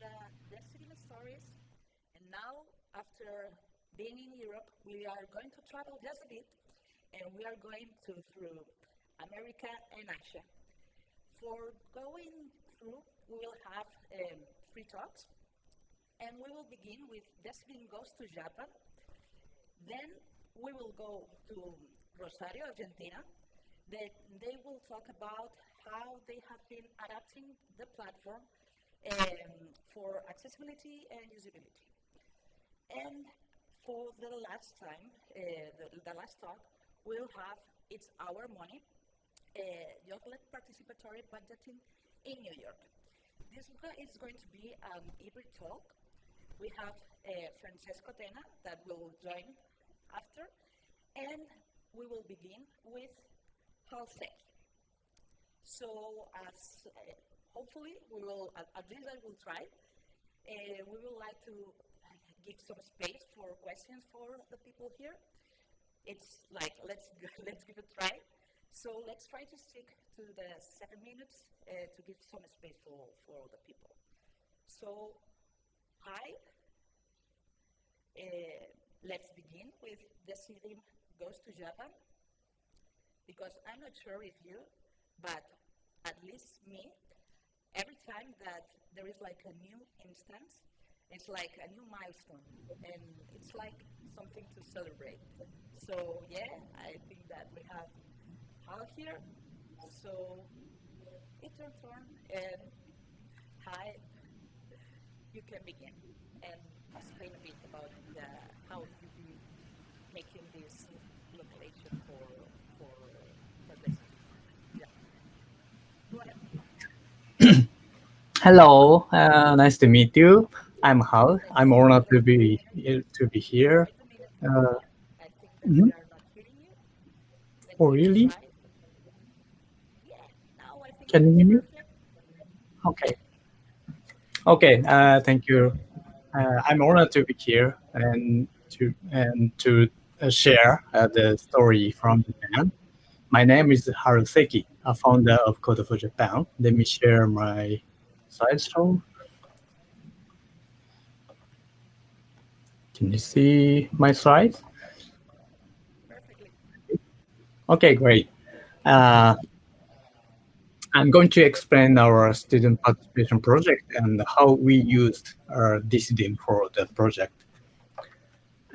the Decidim stories. And now, after being in Europe, we are going to travel just a bit, and we are going to through America and Asia. For going through, we will have um, three talks, and we will begin with Decidim Goes to Japan. Then we will go to Rosario, Argentina. They, they will talk about how they have been adapting the platform um, for accessibility and usability. And for the last time, uh, the, the, last talk, we'll have It's Our Money, uh, Participatory Budgeting in New York. This is going to be an hybrid talk. We have uh, Francesco Tena that will join after, and we will begin with Hal Seki. So as uh, hopefully we will, at, at, least I will try, uh, we would like to give some space for questions for the people here. It's like, let's, let's give it a try. So let's try to stick to the seven minutes uh, to give some space for, for the people. So, hi. Uh, let's begin with Decidim goes to Japan. Because I'm not sure if you, but at least me, time that there is like a new instance, it's like a new milestone, and it's like something to celebrate. So yeah, I think that we have Hal here. So it's your turn, and hi, you can begin and explain a bit about the, how you be making this location for for for this. Yeah. Go ahead. Hello, uh, nice to meet you. I'm Hal. I'm honored to be to be here. Uh, mm -hmm. Oh, really? Can you hear me? Okay. Okay. Uh, thank you. Uh, I'm honored to be here and to and to uh, share uh, the story from Japan. My name is Haruseki, a founder of Code for Japan. Let me share my slideshow. Can you see my slides? Okay, great. Uh, I'm going to explain our student participation project and how we used our Decidim for the project.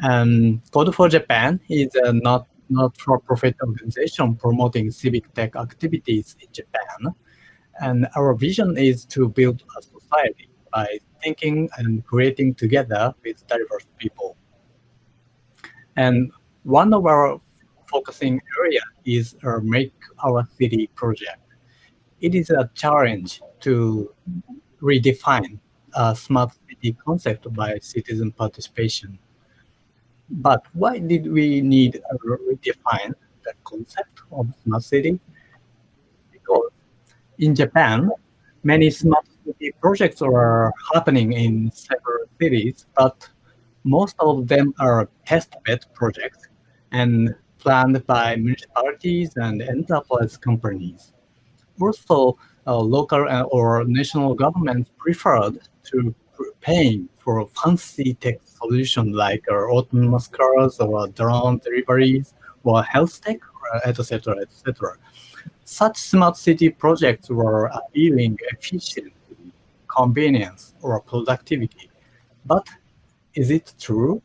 Um, Code for Japan is a not not-for-profit organization promoting civic tech activities in Japan. And our vision is to build a society by thinking and creating together with diverse people. And one of our focusing area is our Make Our City project. It is a challenge to redefine a smart city concept by citizen participation. But why did we need to redefine the concept of smart city? In Japan, many smart city projects are happening in several cities, but most of them are test-bed projects and planned by municipalities and enterprise companies. Also, uh, local or national governments preferred to paying for fancy tech solutions like uh, autonomous cars or drone deliveries or health tech, etc., etc such smart city projects were appealing efficiency, convenience, or productivity. But is it true?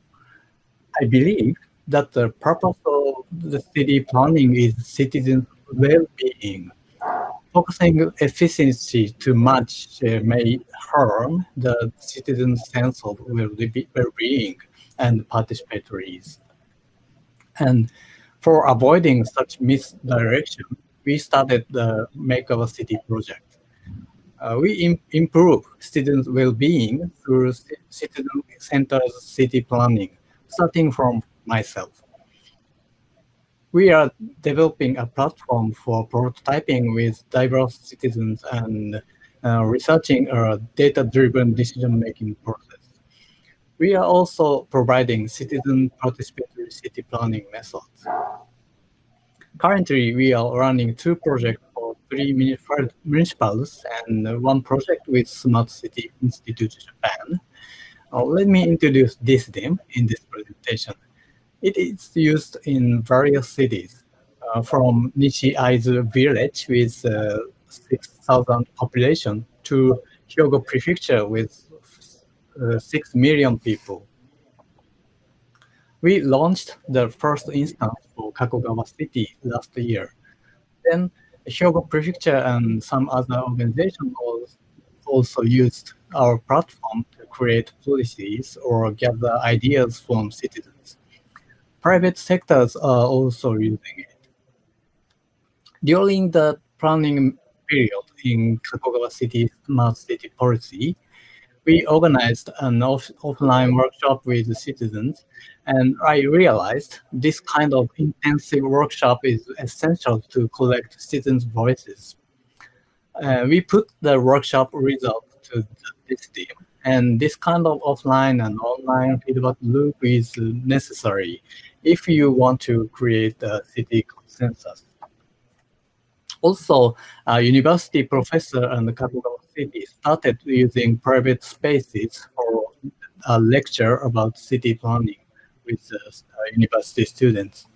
I believe that the purpose of the city planning is citizens' well-being. Focusing efficiency too much uh, may harm the citizens' sense of well-being and participatory. And for avoiding such misdirection, we started the Make Our City project. Uh, we Im improve students' well-being through citizen-centered city planning, starting from myself. We are developing a platform for prototyping with diverse citizens and uh, researching a data-driven decision-making process. We are also providing citizen participatory city planning methods. Currently, we are running two projects for three municipalities and one project with Smart City Institute Japan. Uh, let me introduce Decidim in this presentation. It is used in various cities, uh, from Nishi-Aizu village with uh, 6,000 population to Hyogo Prefecture with uh, 6 million people. We launched the first instance for Kakogawa City last year. Then Hyogo Prefecture and some other organizations also used our platform to create policies or gather ideas from citizens. Private sectors are also using it. During the planning period in Kakogawa City Smart City Policy, we organized an off offline workshop with the citizens, and I realized this kind of intensive workshop is essential to collect citizens' voices. Uh, we put the workshop result to this team, and this kind of offline and online feedback loop is necessary if you want to create a city consensus. Also, a university professor and Kakogawa City started using private spaces for a lecture about city planning with uh, university students.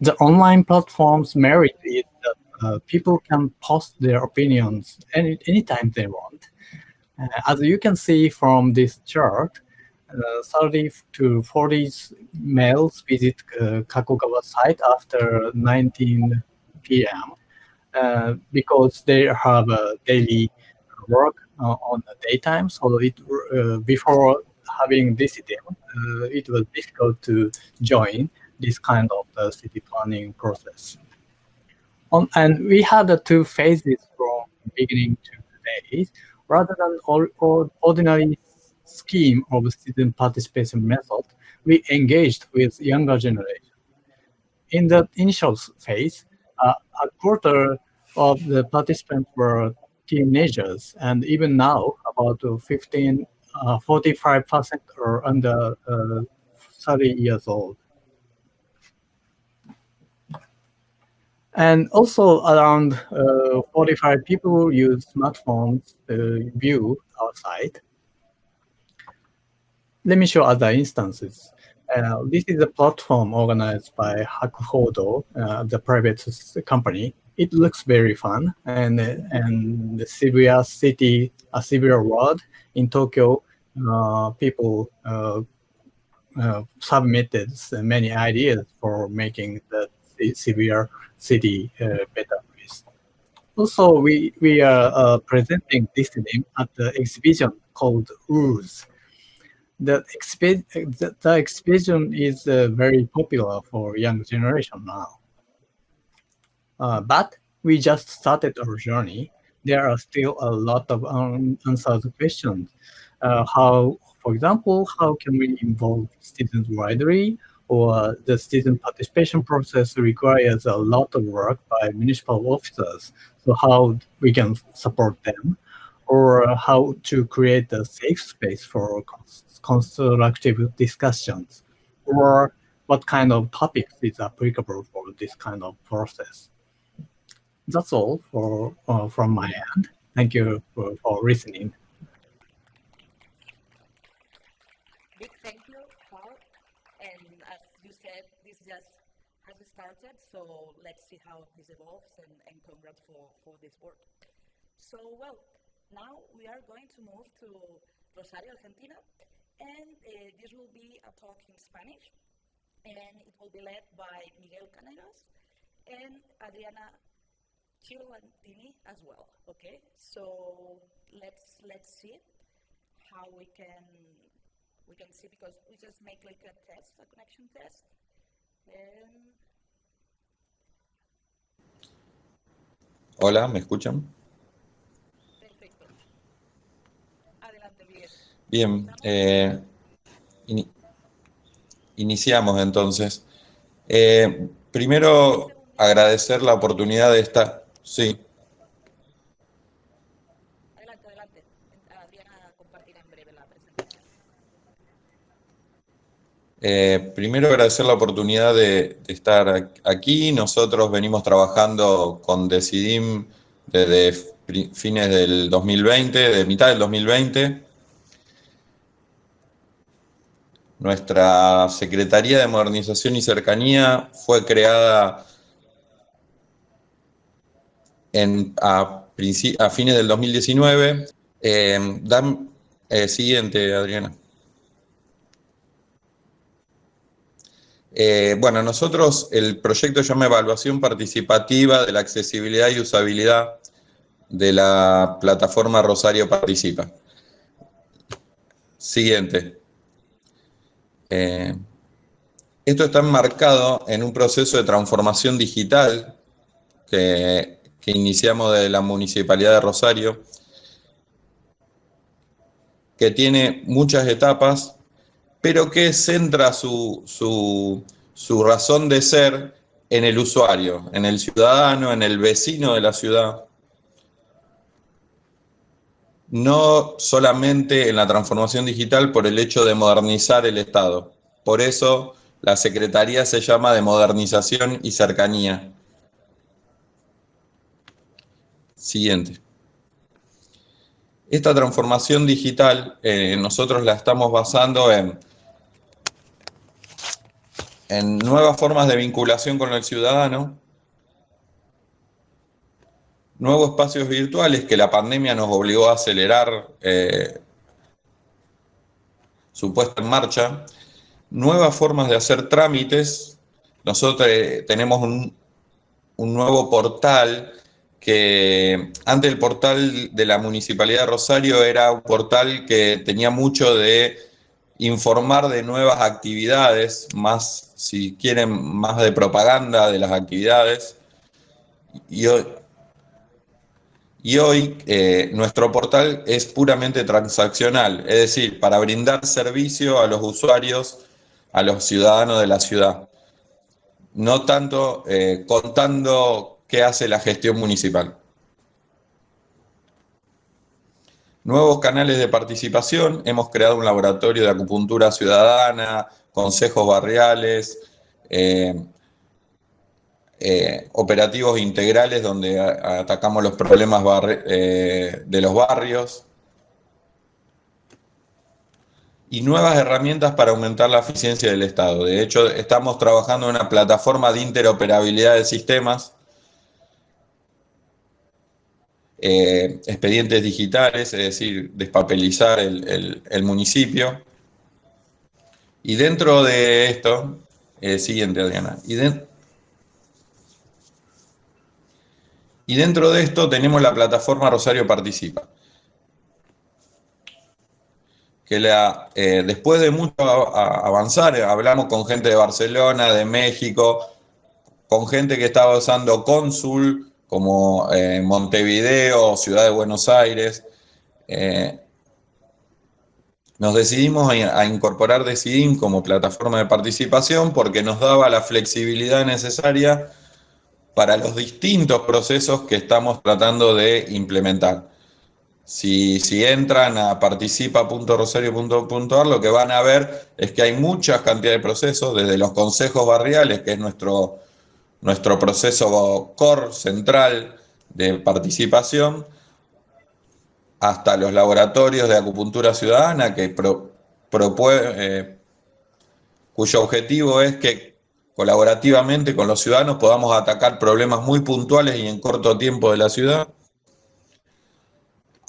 The online platform's merit is that uh, people can post their opinions any anytime they want. Uh, as you can see from this chart, uh, 30 to 40 males visit uh, Kakogawa site after 19 p.m. Uh, because they have a daily work uh, on the daytime. So it uh, before having visited, uh, it was difficult to join this kind of city planning process. On, and we had the two phases from beginning to today, rather than all, all ordinary scheme of student participation method, we engaged with younger generation. In the initial phase, uh, a quarter of the participants were teenagers, and even now, about 15, 45% uh, are under uh, 30 years old. And also around uh, 45 people use smartphones to view our site. Let me show other instances. Uh, this is a platform organized by Hakuhodo, uh, the private company. It looks very fun, and and the Shibuya City, a Shibuya Road in Tokyo, uh, people uh, uh, submitted many ideas for making the Shibuya City better. Also, we we are presenting this name at the exhibition called Ooze the, exp the, the expedition is uh, very popular for young generation now. Uh, but we just started our journey. There are still a lot of unanswered questions. Uh, how, for example, how can we involve students widely? Or the student participation process requires a lot of work by municipal officers. So how we can support them? Or how to create a safe space for constructive discussions, or what kind of topics is applicable for this kind of process. That's all for uh, from my end. Thank you for, for listening. Big thank you, Paul. And as you said, this just has started, so let's see how this evolves and, and congrats for, for this work. So, well, now we are going to move to Rosario, Argentina, and uh, this will be a talk in Spanish, and it will be led by Miguel Canegas and Adriana Chirolantini as well. Okay, so let's let's see how we can we can see because we just make like a test, a connection test. And Hola, ¿me escuchan? Bien, eh, iniciamos entonces. Eh, primero, agradecer la oportunidad de esta... Sí. Adelante, adelante. Adriana compartirá en breve la presentación. Eh, primero agradecer la oportunidad de, de, estar aquí. Nosotros venimos trabajando con Decidim desde fines del 2020, de mitad del 2020. Nuestra Secretaría de Modernización y Cercanía fue creada a, fines del 2019. Eh, eh, siguiente, Adriana. Eh, bueno, nosotros el proyecto llama Evaluación Participativa de la Accesibilidad y Usabilidad de la plataforma Rosario Participa. Siguiente. Eh, esto está enmarcado en un proceso de transformación digital que, iniciamos de la Municipalidad de Rosario, que tiene muchas etapas, pero que centra su, su razón de ser en el usuario, en el ciudadano, en el vecino de la ciudad no solamente en la transformación digital por el hecho de modernizar el Estado. Por eso la Secretaría se llama de Modernización y Cercanía. Siguiente. Esta transformación digital eh, nosotros la estamos basando en, en nuevas formas de vinculación con el ciudadano, nuevos espacios virtuales que la pandemia nos obligó a acelerar eh, su puesta en marcha, nuevas formas de hacer trámites. Nosotros eh, tenemos un, un, nuevo portal que antes el portal de la Municipalidad de Rosario era un portal que tenía mucho de informar de nuevas actividades, más, si quieren, más de propaganda de las actividades. Y y hoy eh, nuestro portal es puramente transaccional, es decir, para brindar servicio a los usuarios, a los ciudadanos de la ciudad, no tanto eh, contando qué hace la gestión municipal. Nuevos canales de participación, hemos creado un laboratorio de acupuntura ciudadana, consejos barriales, eh, eh, operativos integrales donde atacamos los problemas eh, de los barrios y nuevas herramientas para aumentar la eficiencia del Estado. De hecho, estamos trabajando en una plataforma de interoperabilidad de sistemas, eh, expedientes digitales, es decir, despapelizar el, municipio. Y dentro de esto, siguiente Adriana, Y dentro de esto tenemos la plataforma Rosario Participa. Que la, eh, después de mucho avanzar, hablamos con gente de Barcelona, de México, con gente que estaba usando Cónsul, como eh, Montevideo, Ciudad de Buenos Aires. Eh, nos decidimos a incorporar Decidim como plataforma de participación porque nos daba la flexibilidad necesaria para los distintos procesos que estamos tratando de implementar. Si, si entran a participa.rosario.ar, lo que van a ver es que hay muchas cantidades de procesos, desde los consejos barriales, que es nuestro, nuestro proceso core central de participación, hasta los laboratorios de acupuntura ciudadana, que eh, cuyo objetivo es que colaborativamente con los ciudadanos podamos atacar problemas muy puntuales y en corto tiempo de la ciudad,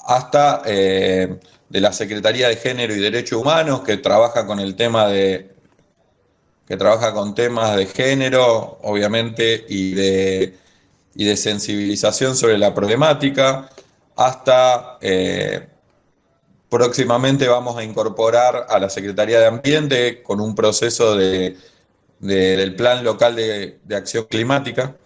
hasta eh, de la Secretaría de Género y Derechos Humanos, que trabaja con el tema de que trabaja con temas de género, obviamente, y de, y de sensibilización sobre la problemática, hasta eh, próximamente vamos a incorporar a la Secretaría de Ambiente con un proceso de del Plan Local de, Acción Climática,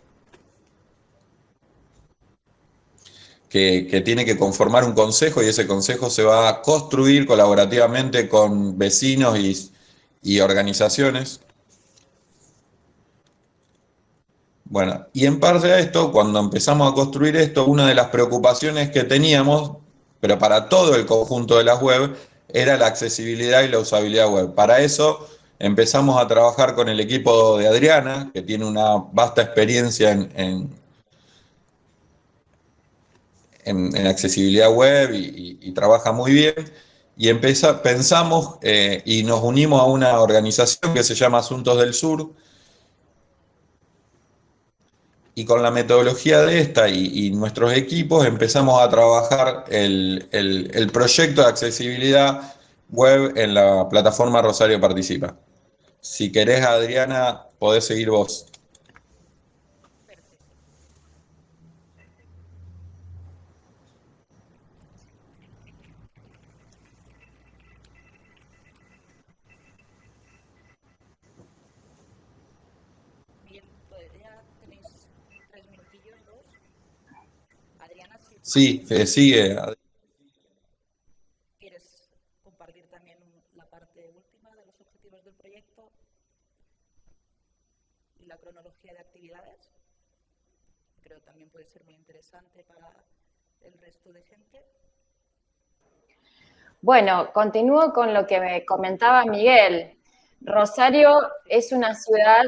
que, tiene que conformar un consejo y ese consejo se va a construir colaborativamente con vecinos y, organizaciones. Bueno, y en parte a esto, cuando empezamos a construir esto, una de las preocupaciones que teníamos, pero para todo el conjunto de las web, era la accesibilidad y la usabilidad web. Para eso empezamos a trabajar con el equipo de Adriana, que tiene una vasta experiencia en, en, accesibilidad web y, trabaja muy bien. Y empeza- pensamos eh, y nos unimos a una organización que se llama Asuntos del Sur. Y con la metodología de esta y, nuestros equipos empezamos a trabajar el- el proyecto de accesibilidad web en la plataforma Rosario Participa. Si querés, Adriana, podés seguir vos. Perfecto. Bien, pues ya tenéis tres minutillos, dos. Adriana, si Sí, eh, sigue. Ad- quieres compartir también la parte última de los objetivos del proyecto y la cronología de actividades. Creo que también puede ser muy interesante para el resto de gente. Bueno, continúo con lo que me comentaba Miguel. Rosario es una ciudad,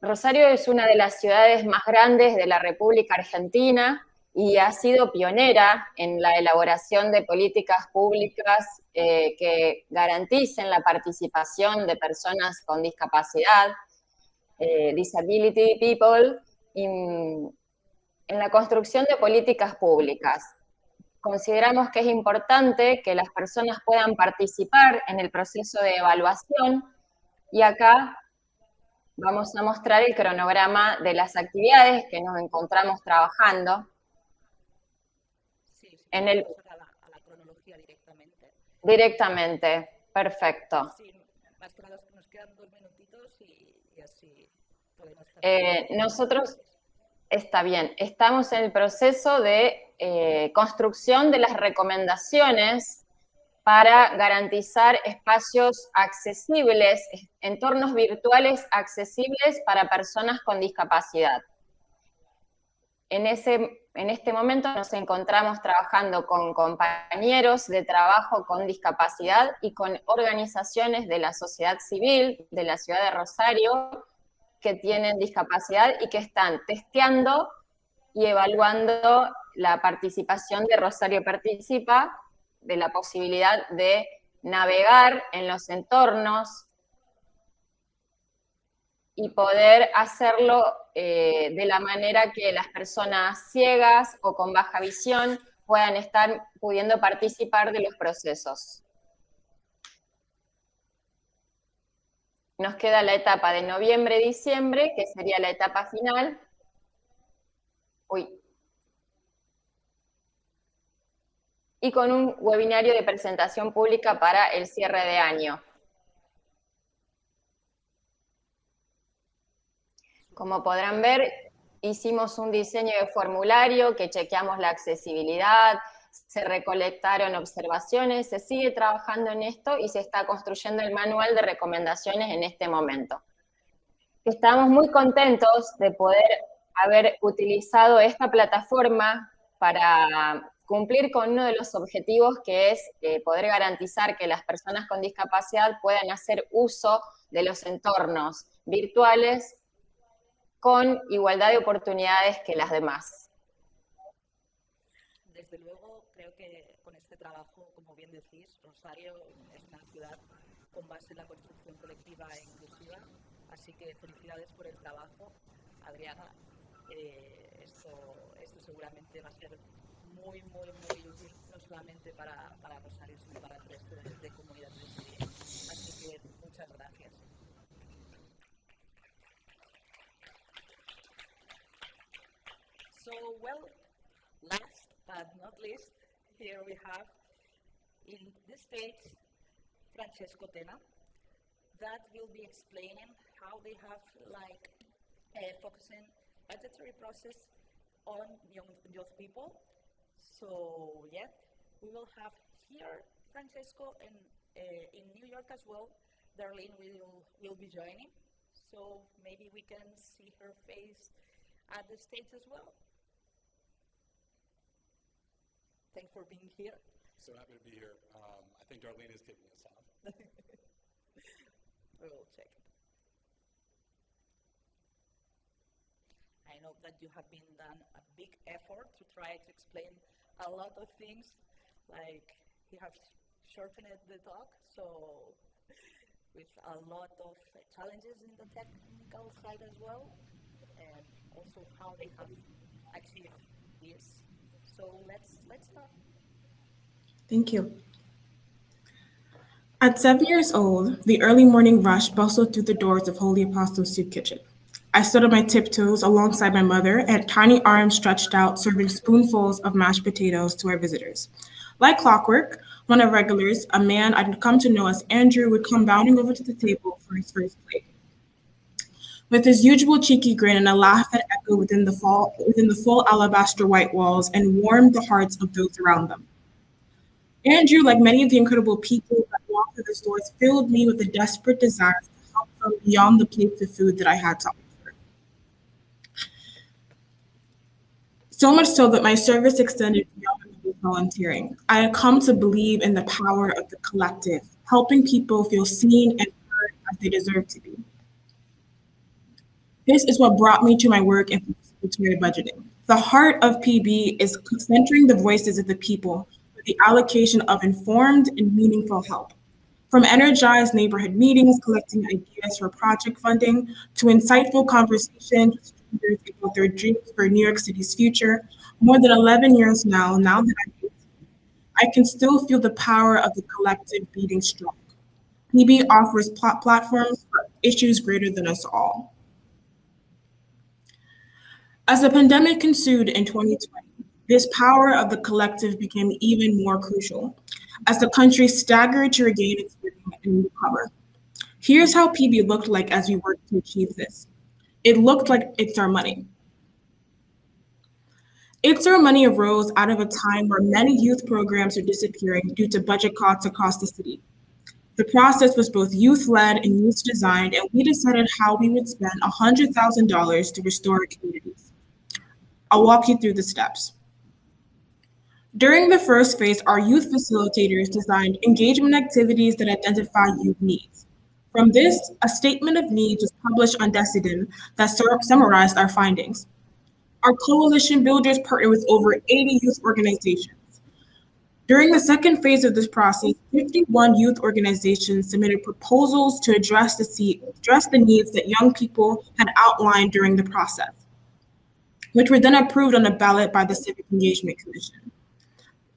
Rosario es una de las ciudades más grandes de la República Argentina y ha sido pionera en la elaboración de políticas públicas eh, que garanticen la participación de personas con discapacidad, eh, disability people, in- en la construcción de políticas públicas consideramos que es importante que las personas puedan participar en el proceso de evaluación y acá vamos a mostrar el cronograma de las actividades que nos encontramos trabajando. Sí, sí, En el- a la, a la cronología directamente. Directamente, perfecto. Sí, más que nada nos quedan dos minutitos y, y así podemos... Eh, nosotros, está bien, estamos en el proceso de eh, construcción de las recomendaciones para garantizar espacios accesibles, entornos virtuales accesibles para personas con discapacidad. En, ese, en este momento nos encontramos trabajando con compañeros de trabajo con discapacidad y con organizaciones de la sociedad civil de la ciudad de Rosario que tienen discapacidad y que están testeando y evaluando la participación de Rosario Participa, de la posibilidad de navegar en los entornos y poder hacerlo eh, de la manera que las personas ciegas o con baja visión puedan estar pudiendo participar de los procesos. Nos queda la etapa de noviembre-diciembre, que sería la etapa final. Uy. Y con un webinario de presentación pública para el cierre de año. Como podrán ver, hicimos un diseño de formulario que chequeamos la accesibilidad, se recolectaron observaciones, se sigue trabajando en esto y se está construyendo el manual de recomendaciones en este momento. Estamos muy contentos de poder haber utilizado esta plataforma para cumplir con uno de los objetivos que es eh, poder garantizar que las personas con discapacidad puedan hacer uso de los entornos virtuales con igualdad de oportunidades que las demás. Desde luego, creo que con este trabajo, como bien decís, Rosario es una ciudad con base en la construcción colectiva e inclusiva, así que felicidades por el trabajo, Adriana. Eh, esto, esto seguramente va a ser muy, muy, muy útil, no solamente para, para Rosario, sino para el resto de, de comunidades de. Así que muchas gracias. So, well, last but not least, here we have in this stage Francesco Tena that will be explaining how they have like uh, focusing budgetary process on young, young people. So yeah, we will have here Francesco and uh, in New York as well. Darlene will will be joining, so maybe we can see her face at the stage as well. Thanks for being here. So happy to be here. Um, I think Darlene is kicking us off. We will check. I know that you have been done a big effort to try to explain a lot of things, like you have shortened the talk, so with a lot of uh, challenges in the technical side as well, and also how they have achieved this. So let's let's start. Thank you. At seven years old, the early morning rush bustled through the doors of Holy Apostles Soup Kitchen. I stood on my tiptoes alongside my mother and tiny arms stretched out, serving spoonfuls of mashed potatoes to our visitors. Like clockwork, one of regulars, a man I'd come to know as Andrew, would come bounding over to the table for his first plate. With his usual cheeky grin and a laugh that echoed within the, fall, within the full alabaster white walls and warmed the hearts of those around them. Andrew, like many of the incredible people that walked through the doors, filled me with a desperate desire to help them beyond the plates of food that I had to offer. So much so that my service extended beyond volunteering. I had come to believe in the power of the collective, helping people feel seen and heard as they deserve to be. This is what brought me to my work in participatory budgeting. The heart of PB is centering the voices of the people the allocation of informed and meaningful help. From energized neighborhood meetings collecting ideas for project funding to insightful conversations with about their dreams for New York City's future, more than 11 years now, now that I'm I can still feel the power of the collective beating strong. PB offers pl platforms for issues greater than us all. As the pandemic ensued in 2020, this power of the collective became even more crucial as the country staggered to regain its footing and recover. Here's how PB looked like as we worked to achieve this. It looked like It's Our Money. It's Our Money arose out of a time where many youth programs are disappearing due to budget cuts across the city. The process was both youth-led and youth-designed, and we decided how we would spend $100,000 to restore our communities. I'll walk you through the steps. During the first phase, our youth facilitators designed engagement activities that identify youth needs. From this, a statement of needs was published on Decidim that summarized our findings. Our coalition builders partnered with over 80 youth organizations. During the second phase of this process, 51 youth organizations submitted proposals to address the, address the needs that young people had outlined during the process, which were then approved on a ballot by the Civic Engagement Commission.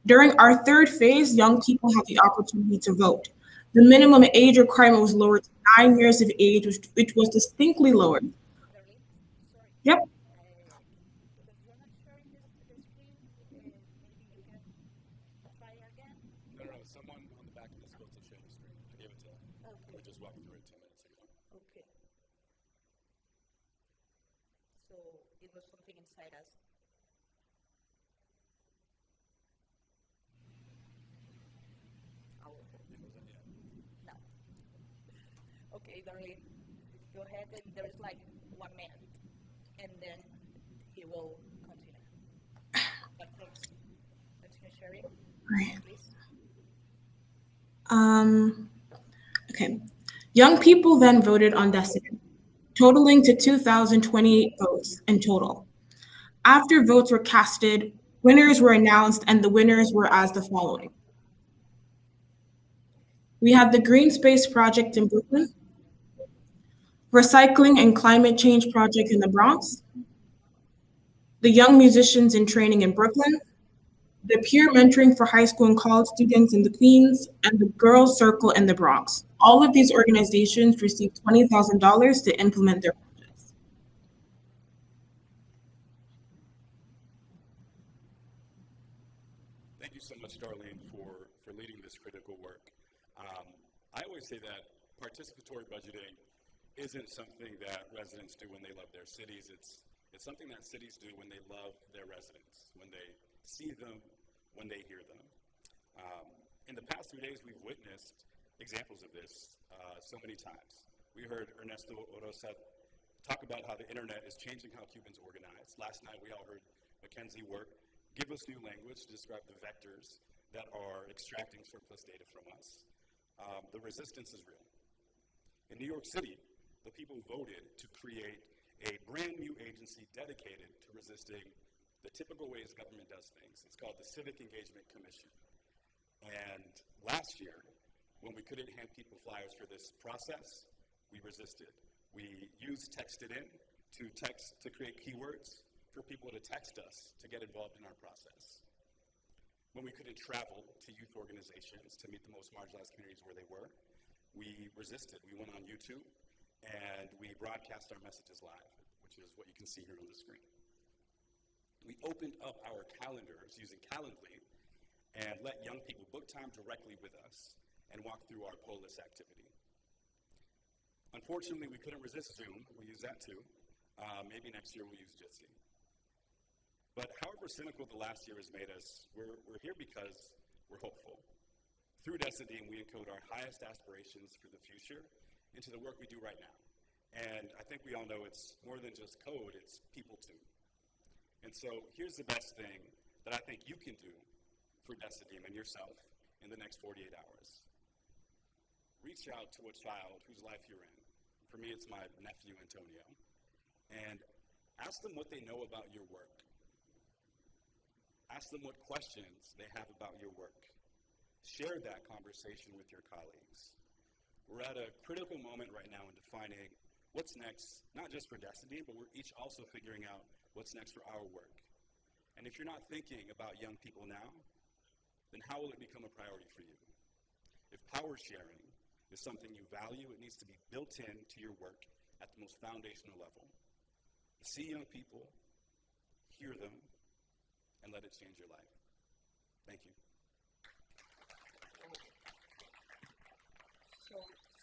During our third phase, young people had the opportunity to vote. The minimum age requirement was lowered to nine years of age, which, which was distinctly lowered. Yep. Okay, Darlene, go ahead and there's like one minute, and then he will continue. But. Continue sharing, Right. please. Um, okay. Young people then voted on Decidim, totaling to 2,028 votes in total. After votes were casted, winners were announced, and the winners were as the following. We had the Green Space Project in Brooklyn, Recycling and Climate Change Project in the Bronx, the Young Musicians in Training in Brooklyn, the Peer Mentoring for High School and College Students in the Queens, and the Girls Circle in the Bronx. All of these organizations received $20,000 to implement their projects. Thank you so much, Darlene, for, for leading this critical work. Um, I always say that participatory budgeting isn't something that residents do when they love their cities. It's, it's something that cities do when they love their residents, when they see them, when they hear them. Um, in the past three days, we've witnessed examples of this uh, so many times. We heard Ernesto Oroza talk about how the internet is changing how Cubans organize. Last night, we all heard McKenzie Wark give us new language to describe the vectors that are extracting surplus data from us. Um, the resistance is real. In New York City, the people voted to create a brand new agency dedicated to resisting the typical ways government does things. It's called the Civic Engagement Commission. And last year, when we couldn't hand people flyers for this process, we resisted. We used text it in to text to create keywords for people to text us to get involved in our process. When we couldn't travel to youth organizations to meet the most marginalized communities where they were, we resisted. We went on YouTube and we broadcast our messages live, which is what you can see here on the screen. We opened up our calendars using Calendly and let young people book time directly with us and walk through our Polis activity. Unfortunately, we couldn't resist Zoom. We use that too. Uh, maybe next year we'll use Jitsi. But however cynical the last year has made us, we're, we're here because we're hopeful. Through Decidim, we encode our highest aspirations for the future into the work we do right now. And I think we all know it's more than just code, it's people too. And so here's the best thing that I think you can do for Decidim and yourself in the next 48 hours. Reach out to a child whose life you're in. For me, it's my nephew, Antonio. And ask them what they know about your work. Ask them what questions they have about your work. Share that conversation with your colleagues. We're at a critical moment right now in defining what's next, not just for Decidim, but we're each also figuring out what's next for our work. And if you're not thinking about young people now, then how will it become a priority for you? If power sharing is something you value, it needs to be built into your work at the most foundational level. See young people, hear them, and let it change your life. Thank you.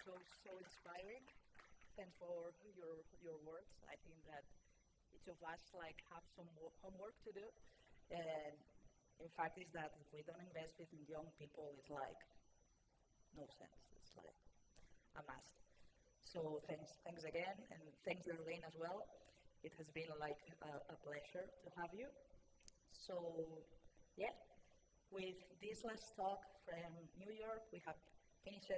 So, so, inspiring. Thanks for your, your words. I think that each of us like have some wo- homework to do. And in fact, is that if we don't invest in young people, it's like no sense. It's like a must. So thanks, thanks again, and thanks Darlene as well. It has been like a, a pleasure to have you. So, yeah, with this last talk from New York, we have finished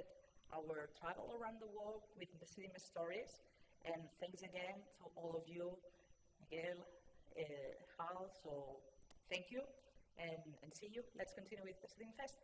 our travel around the world with the Decidim stories. And thanks again to all of you, Miguel, uh, Hal. So, thank you, and, and see you. Let's continue with the Cinema Fest.